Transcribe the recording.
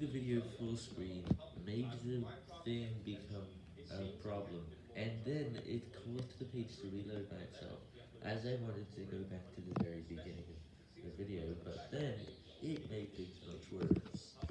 The video full screen made the thing become a problem, and then it caused the page to reload by itself, as I wanted to go back to the very beginning of the video, but then it made things much worse.